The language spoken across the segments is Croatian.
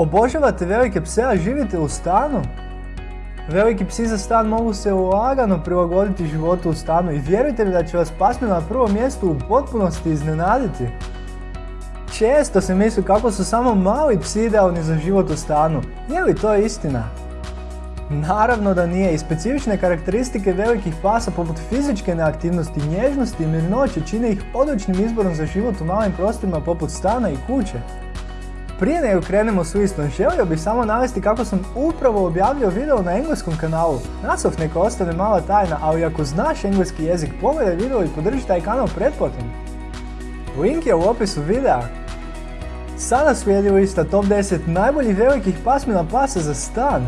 Obožavate velike pse, a živite u stanu? Veliki psi za stan mogu se lagano prilagoditi životu u stanu i vjerujte mi da će vas pasmina na prvom mjestu u potpunosti iznenaditi. Često se misli kako su samo mali psi idealni za život u stanu. Je li to istina? Naravno da nije i specifične karakteristike velikih pasa poput fizičke neaktivnosti, nježnosti i mirnoće čine ih odličnim izborom za život u malim prostorima poput stana i kuće. Prije nego krenemo s listom, želio bih samo navesti kako sam upravo objavio video na engleskom kanalu. Naslov neka ostane mala tajna, ali ako znaš engleski jezik, pogledaj video i podrži taj kanal pretplatom. Link je u opisu videa. Sada slijedi lista top 10 najboljih velikih pasmina pasa za stan.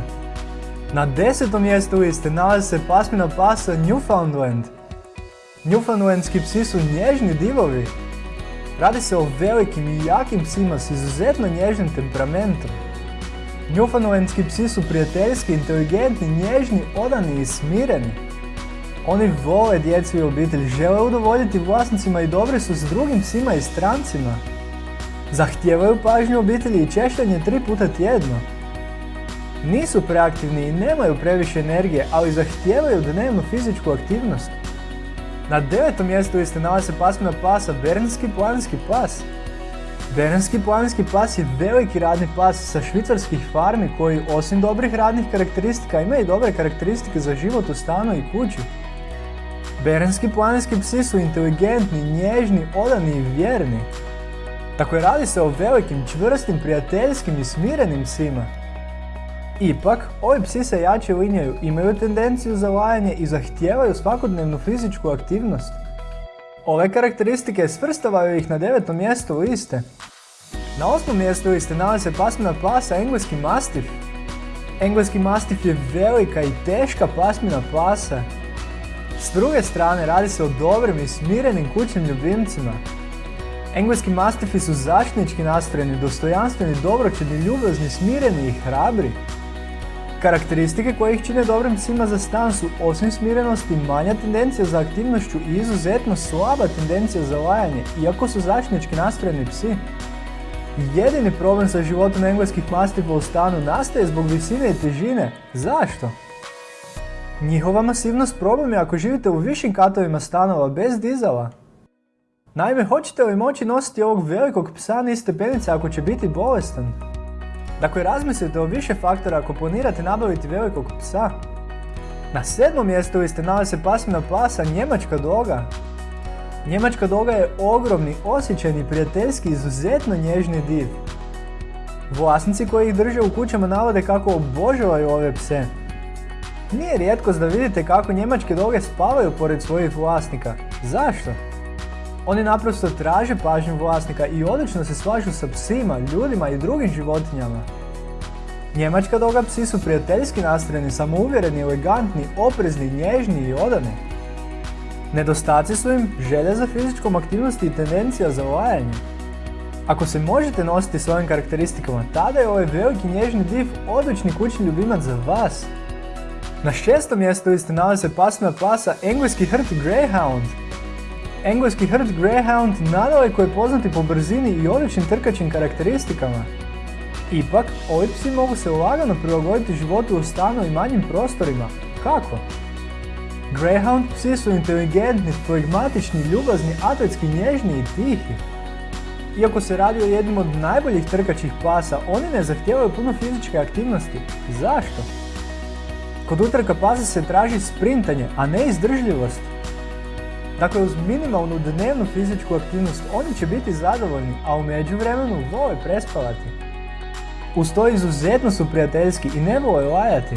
Na desetom mjestu liste nalazi se pasmina pasa Newfoundland. Newfoundlandski psi su nježni divovi. Radi se o velikim i jakim psima s izuzetno nježnim temperamentom. Newfoundlandski psi su prijateljski, inteligentni, nježni, odani i smireni. Oni vole djecu i obitelj, žele udovoljiti vlasnicima i dobri su s drugim psima i strancima. Zahtijevaju pažnju obitelji i češljanje tri puta tjedno. Nisu preaktivni i nemaju previše energije, ali zahtijevaju dnevnu fizičku aktivnost. Na devetom mjestu liste nalazi se pasmina pasa Bernski planinski pas. Bernski planinski pas je veliki radni pas sa švicarskih farmi koji osim dobrih radnih karakteristika ima i dobre karakteristike za život u stanu i kući. Bernski planinski psi su inteligentni, nježni, odani i vjerni. Tako je radi se o velikim, čvrstim, prijateljskim i smirenim psima. Ipak, ovi psi se jače linjaju, imaju tendenciju za lajanje i zahtijevaju svakodnevnu fizičku aktivnost. Ove karakteristike svrstavaju ih na devetom mjestu liste. Na osmom mjestu liste nalazi se pasmina pasa engleski mastif. Engleski mastif je velika i teška pasmina pasa. S druge strane radi se o dobrim i smirenim kućnim ljubimcima. Engleski mastifi su zaštitnički nastrojeni, dostojanstveni, dobročini, ljubazni, smireni i hrabri. Karakteristike koje ih čine dobrim psima za stan su osim smirenosti, manja tendencija za aktivnošću i izuzetno slaba tendencija za lajanje, iako su zaštitnički nastrojeni psi. Jedini problem sa životom engleskih mastifa u stanu nastaje zbog visine i težine. Zašto? Njihova masivnost problem je ako živite u višim katovima stanova bez dizala. Naime, hoćete li moći nositi ovog velikog psa niz stepenice ako će biti bolestan? Dakle, razmislite o više faktora ako planirate nabaviti velikog psa. Na sedmom mjestu liste nalazi se pasmina pasa Njemačka doga. Njemačka doga je ogromni, osjećajni, prijateljski, izuzetno nježni div. Vlasnici koji ih drže u kućama navode kako obožavaju ove pse. Nije rijetkost da vidite kako njemačke doge spavaju pored svojih vlasnika. Zašto? Oni naprosto traže pažnju vlasnika i odlično se slažu sa psima, ljudima i drugim životinjama. Njemačka doga psi su prijateljski nastrojeni, samouvjereni, elegantni, oprezni, nježni i odani. Nedostaci su im želja za fizičkom aktivnosti i tendencija za lajanje. Ako se možete nositi s ovim karakteristikama, tada je ovaj veliki nježni div odlični kućni ljubimac za vas. Na šestom mjestu liste se pasmina pasa engleski hrt Greyhound. Engleski hrt Greyhound nadaleko je poznati po brzini i odličnim trkačim karakteristikama. Ipak, ovi psi mogu se lagano prilagoditi životu u stanu i manjim prostorima. Kako? Greyhound psi su inteligentni, flegmatični, ljubazni, atletski, nježni i tihi. Iako se radi o jednim od najboljih trkačih pasa, oni ne zahtijevaju puno fizičke aktivnosti. Zašto? Kod utrka pasa se traži sprintanje, a ne izdržljivost. Dakle, uz minimalnu dnevnu fizičku aktivnost oni će biti zadovoljni, a u međuvremenu vole prespavati. Uz to izuzetno su prijateljski i ne vole lajati.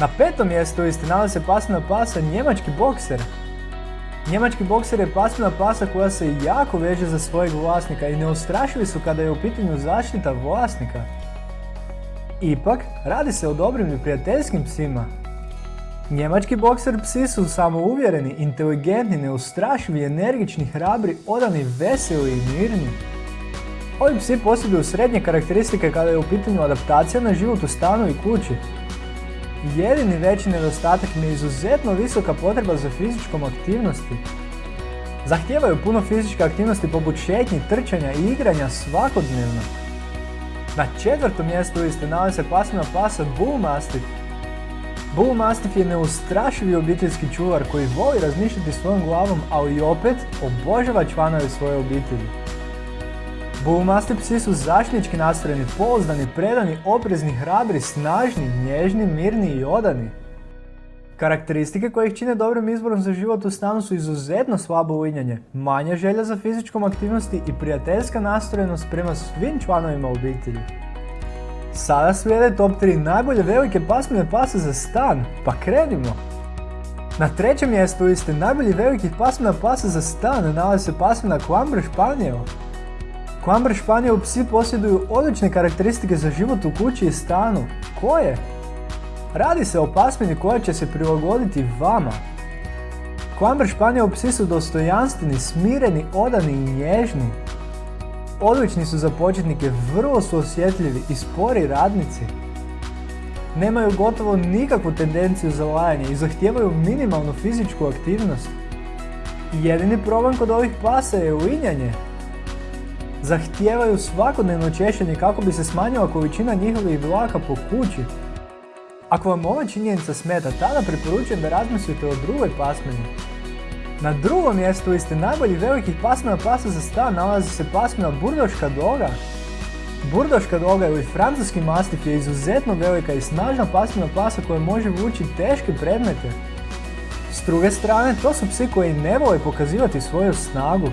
Na petom mjestu liste nalazi se pasmina pasa njemački bokser. Njemački bokser je pasmina pasa koja se jako veže za svojeg vlasnika i neustrašivi su kada je u pitanju zaštita vlasnika. Ipak, radi se o dobrim i prijateljskim psima. Njemački bokser psi su samouvjereni, inteligentni, neustrašivi, energični, hrabri, odani, veseli i mirni. Ovi psi posjeduju srednje karakteristike kada je u pitanju adaptacija na život u stanu i kući. Jedini veći nedostatak je izuzetno visoka potreba za fizičkom aktivnosti. Zahtijevaju puno fizičke aktivnosti poput šetnji, trčanja i igranja svakodnevno. Na četvrtom mjestu liste nalazi se pasmina pasa Bull Mastiff. Bull Mastiff je neustrašivi obiteljski čuvar koji voli razmišljati svojom glavom, ali i opet obožava članove svoje obitelji. Bull Mastiff psi su zaštnički nastrojeni, pouzdani, predani, oprezni, hrabri, snažni, nježni, mirni i odani. Karakteristike koje ih čine dobrim izborom za život u stanu su izuzetno slabo uinjanje, manja želja za fizičkom aktivnosti i prijateljska nastrojenost prema svim članovima obitelji. Sada slijede top 3 najbolje velike pasmine pasa za stan, pa krenimo! Na trećem mjestu liste najbolji velikih pasmina pasa za stan nalazi se pasmina Quamber Spaniel. Quamber Spaniel psi posjeduju odlične karakteristike za život u kući i stanu. Koje? Radi se o pasmini koja će se prilagoditi vama. Quamber Spaniel psi su dostojanstveni, smireni, odani i nježni. Odlični su za početnike, vrlo su osjetljivi i spori radnici. Nemaju gotovo nikakvu tendenciju za lajanje i zahtijevaju minimalnu fizičku aktivnost. Jedini problem kod ovih pasa je uinjanje. Zahtijevaju svakodnevno češenje kako bi se smanjila količina njihovih vlaka po kući. Ako vam ova činjenica smeta, tada preporučujem da razmislite o drugoj pasmini. Na drugom mjestu liste najboljih velikih pasmina pasa za stan nalazi se pasmina Burdoška doga. Burdoška doga ili francuski mastif je izuzetno velika i snažna pasmina pasa koja može vući teške predmete. S druge strane, to su psi koji ne vole pokazivati svoju snagu.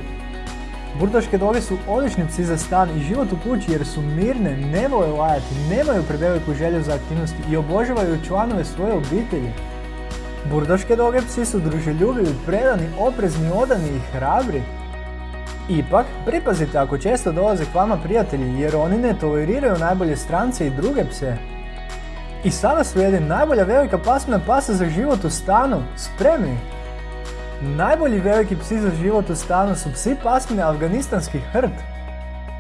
Burdoške doge su odlični psi za stan i život u kući jer su mirne, ne vole lajati, nemaju preveliku želju za aktivnosti i obožavaju članove svoje obitelji. Burdoške doge psi su druželjubivi, predani, oprezni, odani i hrabri. Ipak, pripazite ako često dolaze k vama prijatelji jer oni ne toleriraju najbolje strance i druge pse. I sada slijedi najbolja velika pasmina pasa za život u stanu. Spremni! Najbolji veliki psi za život u stanu su psi pasmine Afganistanski hrt.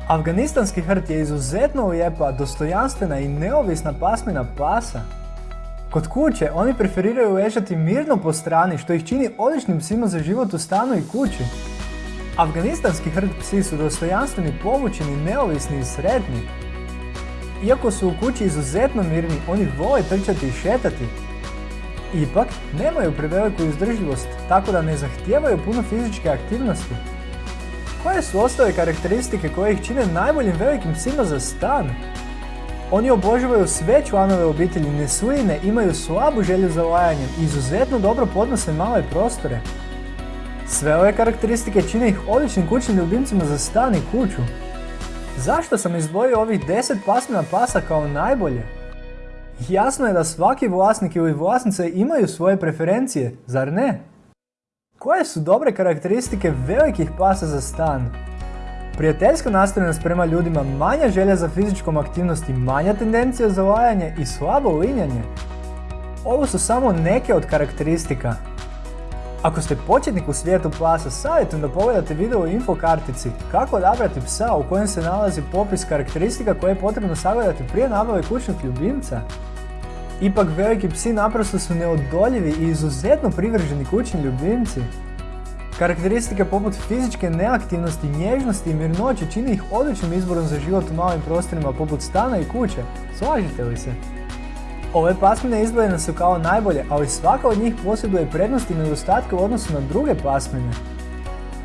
Afganistanski hrt je izuzetno lijepa, dostojanstvena i neovisna pasmina pasa. Kod kuće oni preferiraju ležati mirno po strani što ih čini odličnim psima za život u stanu i kući. Afganistanski hrt psi su dostojanstveni, povučeni, neovisni i sretni. Iako su u kući izuzetno mirni, oni vole trčati i šetati. Ipak, nemaju preveliku izdržljivost, tako da ne zahtijevaju puno fizičke aktivnosti. Koje su ostale karakteristike koje ih čine najboljim velikim psima za stan? Oni obožavaju sve članove obitelji, nesujine, imaju slabu želju za lajanjem i izuzetno dobro podnose male prostore. Sve ove karakteristike čine ih odličnim kućnim ljubimcima za stan i kuću. Zašto sam izdvojio ovih 10 pasmina pasa kao najbolje? Jasno je da svaki vlasnik ili vlasnica imaju svoje preferencije, zar ne? Koje su dobre karakteristike velikih pasa za stan? Prijateljska nastavljenost prema ljudima, manja želja za fizičkom aktivnosti, manja tendencija za lajanje i slabo linjanje. Ovo su samo neke od karakteristika. Ako ste početnik u svijetu pasa, savjetujem da pogledate video u info kartici kako odabrati psa u kojem se nalazi popis karakteristika koje je potrebno sagledati prije nabave kućnog ljubimca. Ipak veliki psi naprosto su neodoljivi i izuzetno privrženi kućni ljubimci. Karakteristike poput fizičke neaktivnosti, nježnosti i mirnoće čini ih odličnim izborom za život u malim prostorima poput stana i kuće. Slažete li se? Ove pasmine izdvojene su kao najbolje, ali svaka od njih posjeduje prednosti i nedostatke u odnosu na druge pasmine.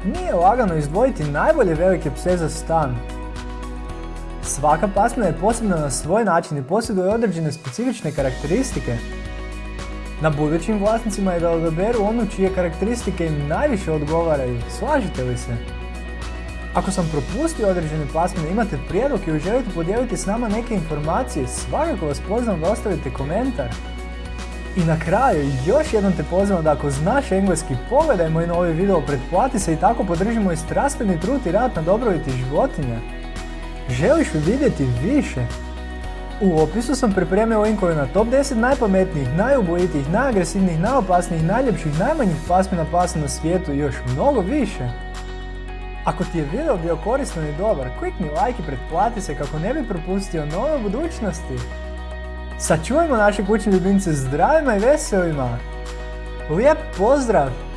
Nije lagano izdvojiti najbolje velike pse za stan. Svaka pasmina je posebna na svoj način i posjeduje određene specifične karakteristike. Na budućim vlasnicima je da odaberu onu čije karakteristike im najviše odgovaraju. Slažete li se? Ako sam propustio određene pasmine, imate prijedlog ili želite podijeliti s nama neke informacije, svakako vas pozivam da ostavite komentar. I na kraju, još jednom te pozivam da ako znaš engleski, pogledaj moj novi video, pretplati se i tako podrži moj strastveni trud i rad na dobrobiti životinja. Želiš li vidjeti više? U opisu sam pripremio linkove na top 10 najpametnijih, najubojitijih, najagresivnijih, najopasnijih, najljepših, najmanjih pasmina pasa na svijetu i još mnogo više. Ako ti je video bio koristan i dobar, klikni like i pretplati se kako ne bi propustio nove budućnosti. Sačuvajmo naše kućne ljubimce zdravima i veselima. Lijep pozdrav!